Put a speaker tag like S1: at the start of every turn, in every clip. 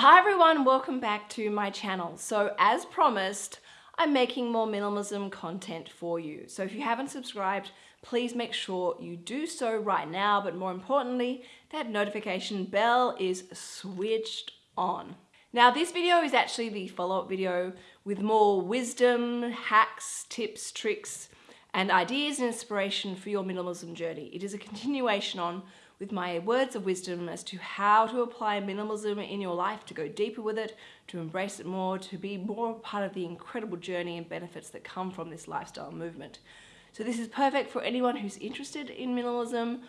S1: Hi everyone, welcome back to my channel. So as promised, I'm making more minimalism content for you. So if you haven't subscribed, please make sure you do so right now, but more importantly, that notification bell is switched on. Now this video is actually the follow-up video with more wisdom, hacks, tips, tricks, and ideas and inspiration for your minimalism journey. It is a continuation on with my words of wisdom as to how to apply minimalism in your life, to go deeper with it, to embrace it more, to be more part of the incredible journey and benefits that come from this lifestyle movement. So this is perfect for anyone who's interested in minimalism,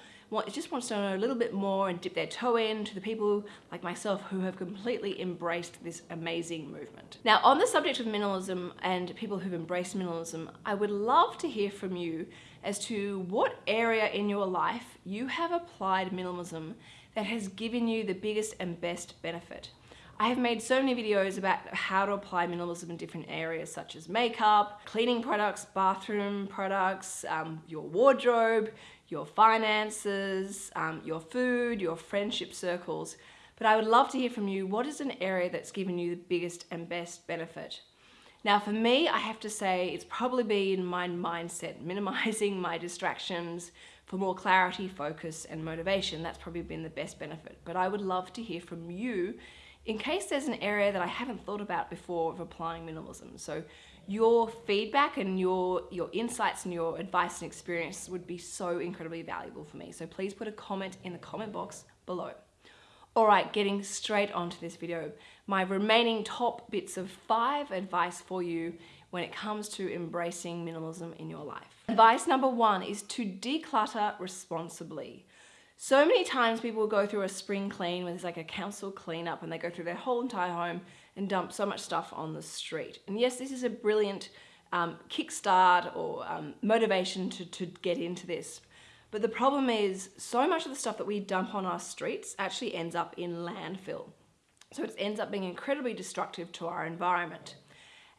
S1: just wants to know a little bit more and dip their toe in to the people like myself who have completely embraced this amazing movement. Now on the subject of minimalism and people who've embraced minimalism, I would love to hear from you as to what area in your life you have applied minimalism that has given you the biggest and best benefit. I have made so many videos about how to apply minimalism in different areas such as makeup, cleaning products, bathroom products, um, your wardrobe, your finances, um, your food, your friendship circles. But I would love to hear from you, what is an area that's given you the biggest and best benefit? Now for me, I have to say it's probably been my mindset, minimizing my distractions for more clarity, focus, and motivation. That's probably been the best benefit. But I would love to hear from you in case there's an area that I haven't thought about before of applying minimalism. So your feedback and your, your insights and your advice and experience would be so incredibly valuable for me. So please put a comment in the comment box below. All right, getting straight onto this video. My remaining top bits of five advice for you when it comes to embracing minimalism in your life. Advice number one is to declutter responsibly. So many times people go through a spring clean when there's like a council cleanup and they go through their whole entire home and dump so much stuff on the street. And yes, this is a brilliant um, kickstart or um, motivation to, to get into this. But the problem is so much of the stuff that we dump on our streets actually ends up in landfill. So it ends up being incredibly destructive to our environment.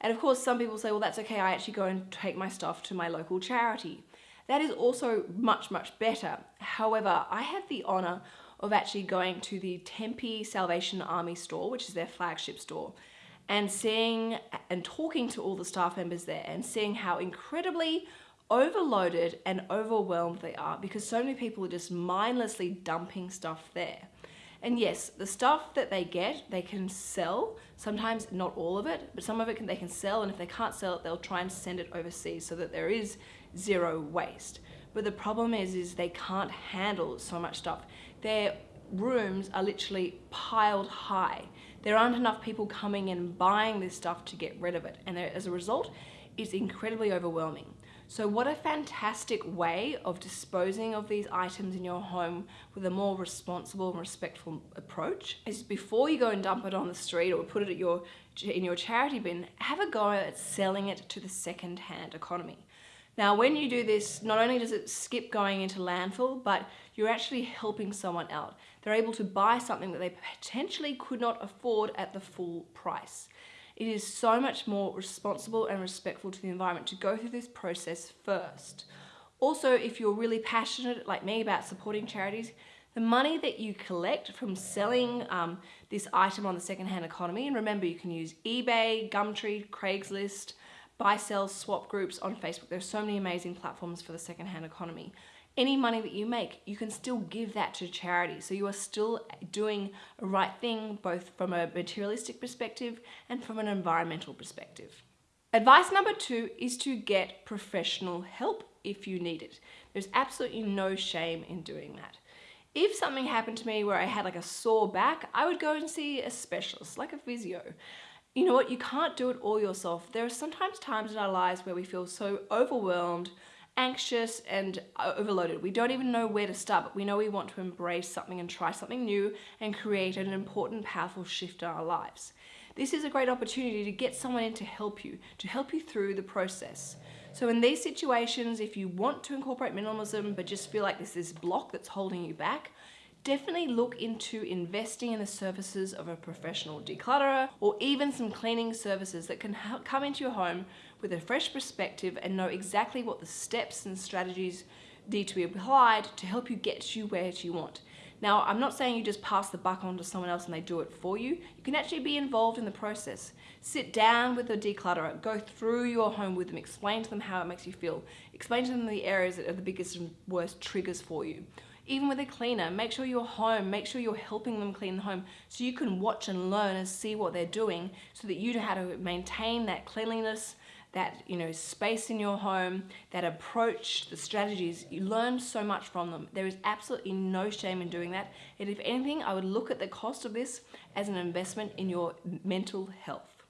S1: And of course, some people say, well, that's okay. I actually go and take my stuff to my local charity. That is also much, much better. However, I have the honor of actually going to the Tempe Salvation Army store, which is their flagship store, and seeing and talking to all the staff members there and seeing how incredibly overloaded and overwhelmed they are because so many people are just mindlessly dumping stuff there. And yes, the stuff that they get, they can sell. Sometimes not all of it, but some of it can, they can sell. And if they can't sell it, they'll try and send it overseas so that there is zero waste. But the problem is, is they can't handle so much stuff. Their rooms are literally piled high. There aren't enough people coming and buying this stuff to get rid of it. And as a result, it's incredibly overwhelming. So what a fantastic way of disposing of these items in your home with a more responsible and respectful approach is before you go and dump it on the street or put it at your, in your charity bin, have a go at selling it to the second-hand economy. Now, when you do this, not only does it skip going into landfill, but you're actually helping someone out. They're able to buy something that they potentially could not afford at the full price. It is so much more responsible and respectful to the environment to go through this process first. Also, if you're really passionate like me about supporting charities, the money that you collect from selling um, this item on the secondhand economy, and remember you can use eBay, Gumtree, Craigslist, buy, sell, swap groups on Facebook. There's so many amazing platforms for the secondhand economy any money that you make, you can still give that to charity. So you are still doing a right thing, both from a materialistic perspective and from an environmental perspective. Advice number two is to get professional help if you need it. There's absolutely no shame in doing that. If something happened to me where I had like a sore back, I would go and see a specialist, like a physio. You know what, you can't do it all yourself. There are sometimes times in our lives where we feel so overwhelmed, anxious and uh, overloaded. We don't even know where to start, but we know we want to embrace something and try something new and create an important, powerful shift in our lives. This is a great opportunity to get someone in to help you, to help you through the process. So in these situations, if you want to incorporate minimalism, but just feel like there's this block that's holding you back, definitely look into investing in the services of a professional declutterer or even some cleaning services that can come into your home with a fresh perspective and know exactly what the steps and strategies need to be applied to help you get you where you want. Now, I'm not saying you just pass the buck on to someone else and they do it for you. You can actually be involved in the process. Sit down with a declutterer, go through your home with them, explain to them how it makes you feel, explain to them the areas that are the biggest and worst triggers for you. Even with a cleaner, make sure you're home, make sure you're helping them clean the home so you can watch and learn and see what they're doing so that you know how to maintain that cleanliness, that you know space in your home, that approach, the strategies, you learn so much from them. There is absolutely no shame in doing that. And if anything, I would look at the cost of this as an investment in your mental health.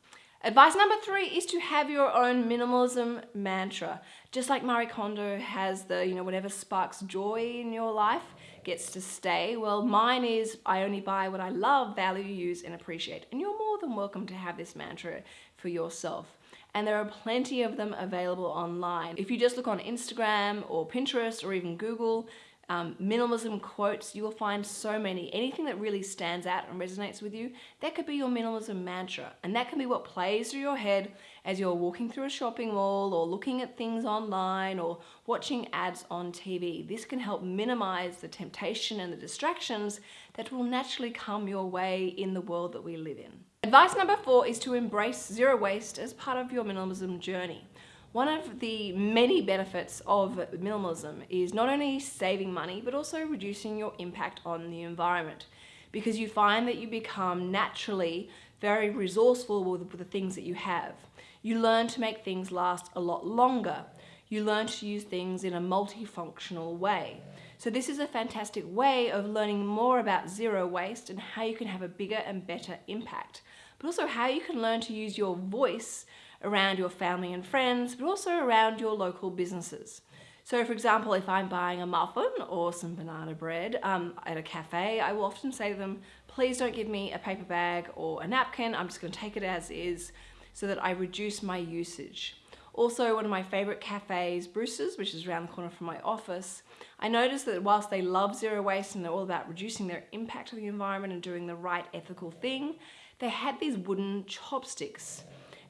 S1: Advice number three is to have your own minimalism mantra. Just like Marie Kondo has the, you know, whatever sparks joy in your life gets to stay. Well, mine is I only buy what I love, value, use, and appreciate. And you're more than welcome to have this mantra for yourself and there are plenty of them available online. If you just look on Instagram or Pinterest or even Google, um, minimalism quotes, you will find so many. Anything that really stands out and resonates with you, that could be your minimalism mantra. And that can be what plays through your head as you're walking through a shopping mall or looking at things online or watching ads on TV. This can help minimize the temptation and the distractions that will naturally come your way in the world that we live in. Advice number four is to embrace zero waste as part of your minimalism journey. One of the many benefits of minimalism is not only saving money, but also reducing your impact on the environment because you find that you become naturally very resourceful with the things that you have. You learn to make things last a lot longer. You learn to use things in a multifunctional way. So this is a fantastic way of learning more about zero waste and how you can have a bigger and better impact but also how you can learn to use your voice around your family and friends, but also around your local businesses. So for example, if I'm buying a muffin or some banana bread um, at a cafe, I will often say to them, please don't give me a paper bag or a napkin, I'm just gonna take it as is so that I reduce my usage. Also, one of my favorite cafes, Bruce's, which is around the corner from my office, I noticed that whilst they love zero waste and they're all about reducing their impact on the environment and doing the right ethical thing, they had these wooden chopsticks.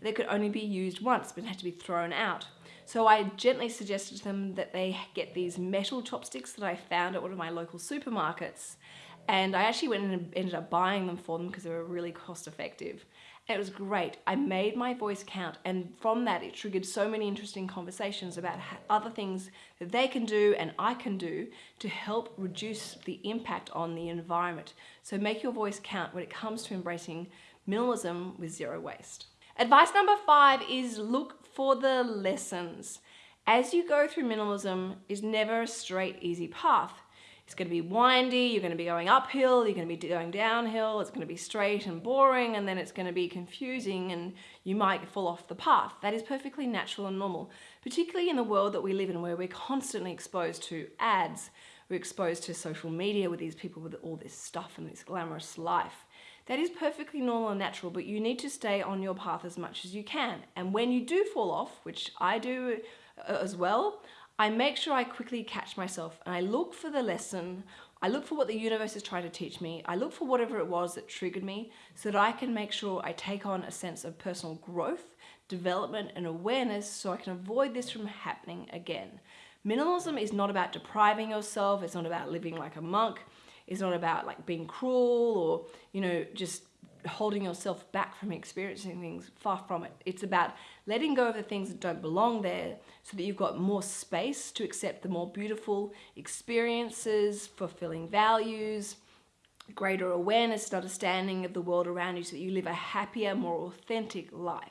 S1: They could only be used once, but had to be thrown out. So I gently suggested to them that they get these metal chopsticks that I found at one of my local supermarkets. And I actually went and ended up buying them for them because they were really cost effective. It was great. I made my voice count and from that it triggered so many interesting conversations about other things that they can do and I can do to help reduce the impact on the environment. So make your voice count when it comes to embracing minimalism with zero waste. Advice number five is look for the lessons. As you go through minimalism is never a straight, easy path. It's going to be windy, you're going to be going uphill, you're going to be going downhill, it's going to be straight and boring, and then it's going to be confusing and you might fall off the path. That is perfectly natural and normal, particularly in the world that we live in where we're constantly exposed to ads, we're exposed to social media with these people with all this stuff and this glamorous life. That is perfectly normal and natural, but you need to stay on your path as much as you can. And when you do fall off, which I do uh, as well, I make sure I quickly catch myself and I look for the lesson. I look for what the universe is trying to teach me. I look for whatever it was that triggered me so that I can make sure I take on a sense of personal growth, development and awareness so I can avoid this from happening again. Minimalism is not about depriving yourself. It's not about living like a monk. It's not about like being cruel or, you know, just holding yourself back from experiencing things, far from it. It's about letting go of the things that don't belong there so that you've got more space to accept the more beautiful experiences, fulfilling values, greater awareness and understanding of the world around you so that you live a happier, more authentic life.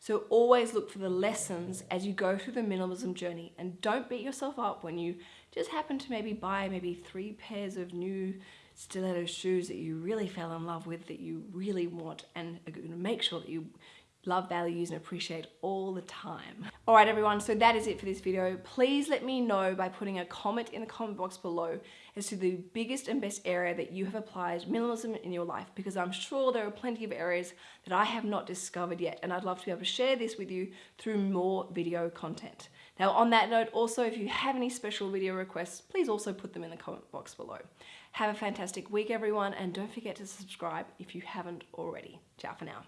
S1: So always look for the lessons as you go through the minimalism journey and don't beat yourself up when you just happen to maybe buy maybe three pairs of new stiletto shoes that you really fell in love with, that you really want, and make sure that you love, values, and appreciate all the time. All right, everyone, so that is it for this video. Please let me know by putting a comment in the comment box below as to the biggest and best area that you have applied minimalism in your life, because I'm sure there are plenty of areas that I have not discovered yet, and I'd love to be able to share this with you through more video content. Now, on that note, also, if you have any special video requests, please also put them in the comment box below. Have a fantastic week, everyone, and don't forget to subscribe if you haven't already. Ciao for now.